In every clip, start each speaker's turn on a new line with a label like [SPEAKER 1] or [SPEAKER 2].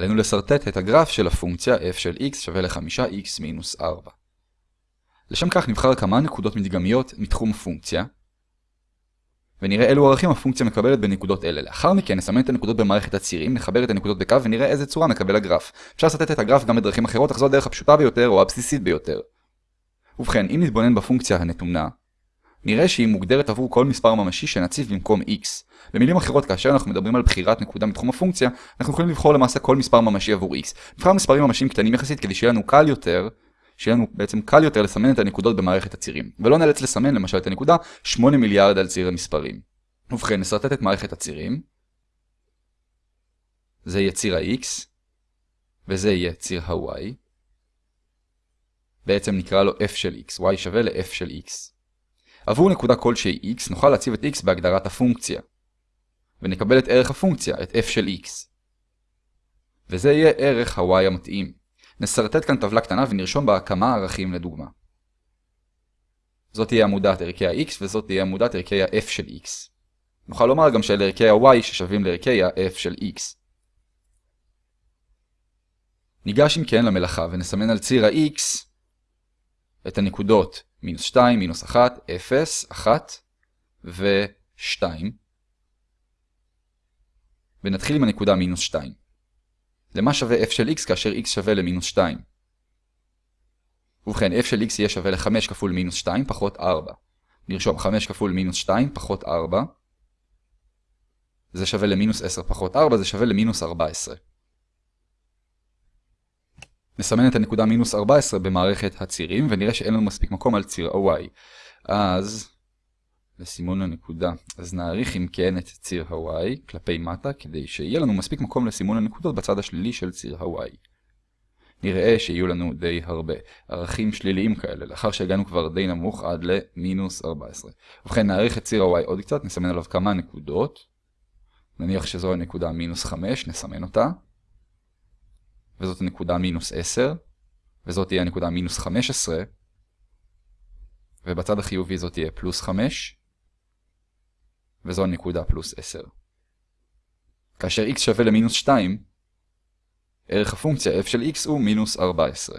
[SPEAKER 1] עלינו לסרטט את הגרף של הפונקציה f של x שווה ל-5x מינוס 4. לשם כך נבחר כמה נקודות מדגמיות מתחום הפונקציה, ונראה אילו ערכים הפונקציה מקבלת בנקודות אלה. לאחר מכן נסמן את הנקודות במערכת הצירים, נחבר את הנקודות בקו ונראה איזה צורה מקבל הגרף. אפשר לסרטט את הגרף גם בדרכים אחרות, אך זו הדרך הפשוטה ביותר או הבסיסית ביותר. ובכן, אם נתבונן בפונקציה הנתונה, נראה שהיא מוגדרת עבור כל מספר ממשי שנציב במקום x. במילים אחרות, כאשר אנחנו מדברים על בחירת נקודה מתחום הפונקציה, אנחנו יכולים לבחור למעשה כל מספר ממשי עבור x. נבחר מספרים ממשיים קטנים יחסית כדי שיהיה לנו קל יותר, שיהיה לנו בעצם קל יותר לסמן את הנקודות במערכת הצירים, ולא נאלץ לסמן למשל את הנקודה 8 מיליארד על ציר המספרים. ובכן, נסרטט את מערכת הצירים. זה יהיה ציר ה-x, וזה יהיה ציר ה-y. בעצם נקרא לו f של x, y שווה ל-f של x. עבור נקודה כלשהי x נוכל להציב את x בהגדרת הפונקציה. ונקבל את ערך הפונקציה, את f של x. וזה יהיה ערך ה-y המתאים. נסרטט כאן טבלה קטנה ונרשום בה כמה ערכים לדוגמה. זאת תהיה עמודת ערכי ה-x וזאת תהיה עמודת ערכי ה-f של x. נוכל לומר גם שאלה ערכי ה-y ששווים לערכי ה-f של x. ניגש אם כן למלאכה ונסמן על ציר ה-x את הנקודות מינוס 2, מינוס 1, 0, 1 ו-2. ונתחיל עם הנקודה מינוס 2. למה שווה f של x כאשר x שווה למינוס 2? ובכן, f של x יהיה שווה ל-5 כפול מינוס 2 פחות 4. נרשום 5 כפול מינוס 2 פחות 4. זה שווה למינוס 10 פחות 4, זה שווה למינוס 14. נסמן את הנקודה מינוס 14 במערכת הצירים, ונראה שאין לנו מספיק מקום על ציר ה-y. אז, לסימון הנקודה, אז נעריך אם כן את ציר ה-y כלפי מטה, כדי שיהיה לנו מספיק מקום לסימון הנקודות בצד השלילי של ציר ה-y. נראה שיהיו לנו די הרבה ערכים שליליים כאלה, לאחר שהגענו כבר די נמוך עד למינוס 14. ובכן נעריך את ציר ה-y עוד קצת, נסמן עליו כמה נקודות. נניח שזו הנקודה מינוס 5, נסמן אותה. וזאת הנקודה מינוס 10, וזאת תהיה הנקודה מינוס 15, ובצד החיובי זאת תהיה פלוס 5, וזו הנקודה פלוס 10. כאשר x שווה למינוס 2, ערך הפונקציה f של x הוא מינוס 14.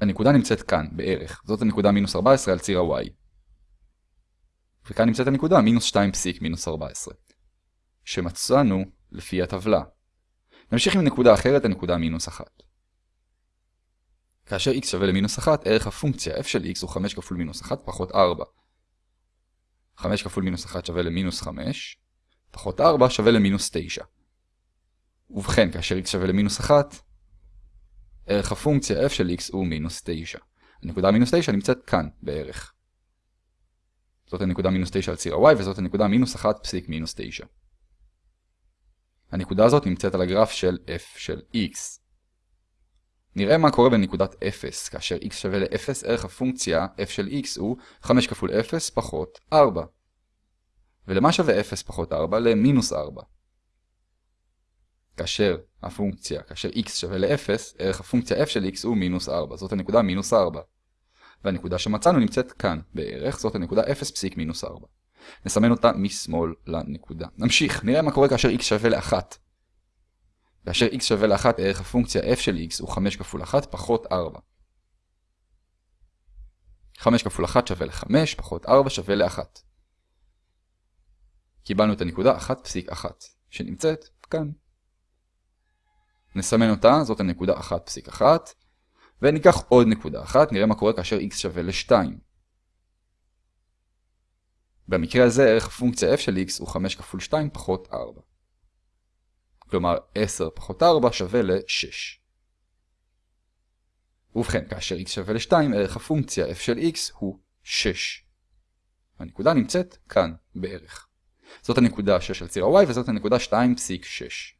[SPEAKER 1] הנקודה נמצאת כאן, בערך. זאת הנקודה מינוס 14 על ציר ה-y. וכאן נמצאת הנקודה מינוס 2 פסיק מינוס 14, שמצאנו לפי הטבלה. נמשיך עם נקודה אחרת, הנקודה מינוס 1. כאשר x שווה למינוס 1, ערך הפונקציה f של x הוא 5 כפול מינוס 1 פחות 4. 5 כפול מינוס 1 שווה למינוס 5, פחות 4 שווה למינוס 9. ובכן, כאשר x שווה למינוס 1, ערך הפונקציה f של x הוא מינוס 9. הנקודה מינוס 9 נמצאת כאן בערך. זאת הנקודה מינוס 9 על ציר ה-y וזאת הנקודה מינוס 1 פסיק מינוס 9. הנקודה הזאת נמצאת על הגרף של f של x. נראה מה קורה בנקודת 0, כאשר x שווה ל-0, ערך הפונקציה f של x הוא 5 כפול 0 פחות 4. ולמה שווה 0 פחות 4? למינוס 4. כאשר הפונקציה, כאשר x שווה ל-0, ערך הפונקציה f של x הוא מינוס 4. זאת הנקודה מינוס 4. והנקודה שמצאנו נמצאת כאן בערך, זאת הנקודה 0 פסיק מינוס 4. נסמן אותה משמאל לנקודה. נמשיך, נראה מה קורה כאשר x שווה ל-1. כאשר x שווה ל-1 ערך הפונקציה f של x הוא 5 כפול 1 פחות 4. 5 כפול 1 שווה ל-5 פחות 4 שווה ל-1. קיבלנו את הנקודה 1 פסיק 1 שנמצאת כאן. נסמן אותה, זאת הנקודה 1 פסיק 1. וניקח עוד נקודה אחת, נראה מה קורה כאשר x שווה ל-2. במקרה הזה ערך הפונקציה f של x הוא 5 כפול 2 פחות 4. כלומר 10 פחות 4 שווה ל-6. ובכן, כאשר x שווה ל-2, ערך הפונקציה f של x הוא 6. הנקודה נמצאת כאן בערך. זאת הנקודה 6 על ציר ה-y וזאת הנקודה 2.6.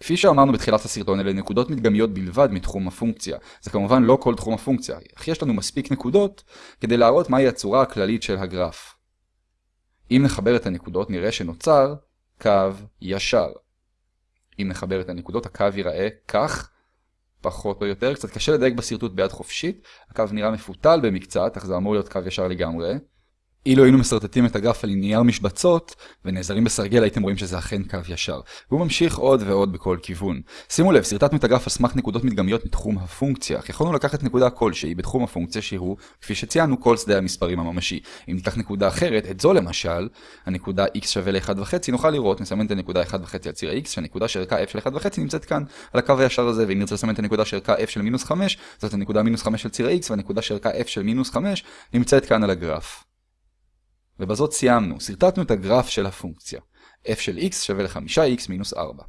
[SPEAKER 1] כפי שאמרנו בתחילת הסרטון, אלה נקודות מדגמיות בלבד מתחום הפונקציה. זה כמובן לא כל תחום הפונקציה, אך יש לנו מספיק נקודות כדי להראות מהי הצורה הכללית של הגרף. אם נחבר את הנקודות נראה שנוצר קו ישר. אם נחבר את הנקודות הקו ייראה כך, פחות או יותר, קצת קשה לדייק בשרטוט ביד חופשית, הקו נראה מפותל במקצת, אך זה אמור להיות קו ישר לגמרי. אילו היינו מסרטטים את הגרף על נייר משבצות, ונעזרים בסרגל הייתם רואים שזה אכן קו ישר. והוא ממשיך עוד ועוד בכל כיוון. שימו לב, סרטטנו את הגרף על סמך נקודות מדגמיות מתחום הפונקציה, אך יכולנו לקחת נקודה כלשהי בתחום הפונקציה שהוא, כפי שציינו, כל שדה המספרים הממשי. אם ניקח נקודה אחרת, את זו למשל, הנקודה x שווה ל-1.5, נוכל לראות, נסמן את הנקודה 1.5 על ציר ה-x, שהנקודה שערכה f של 1.5 נמצאת כאן, על הקו הישר הזה, ואם נרצה לסמן את הנקודה שערכה f של מינוס 5, זאת הנקודה מינוס 5 של ציר ה-x, והנקודה שערכה f של מינוס 5 נמצאת כאן על הגרף. ובזאת סיימנו, סרטטנו את הגרף של הפונקציה. f של x שווה ל-5x מינוס 4.